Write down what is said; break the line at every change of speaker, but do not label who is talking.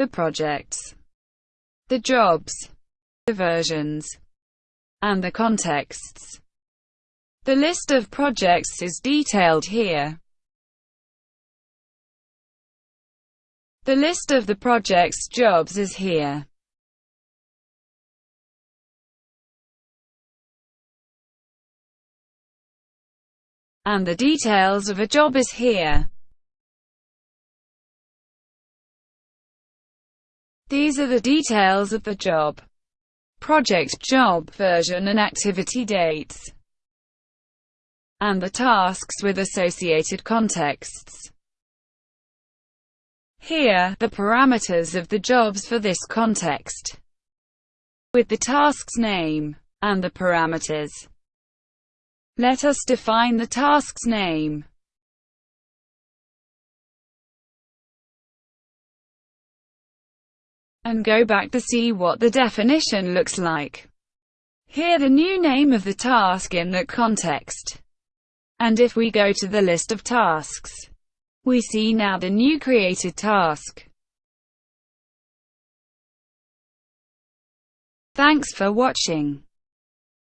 the projects, the jobs, the versions, and the contexts. The list of projects is detailed here. The list of the project's jobs is here. And the details of a job is here. These are the details of the job. Project job version and activity dates. And the tasks with associated contexts. Here, the parameters of the jobs for this context. With the task's name. And the parameters. Let us define the task's name. And go back to see what the definition looks like. Here the new name of the task in that context. And if we go to the list of tasks, we see now the new created task. Thanks for watching.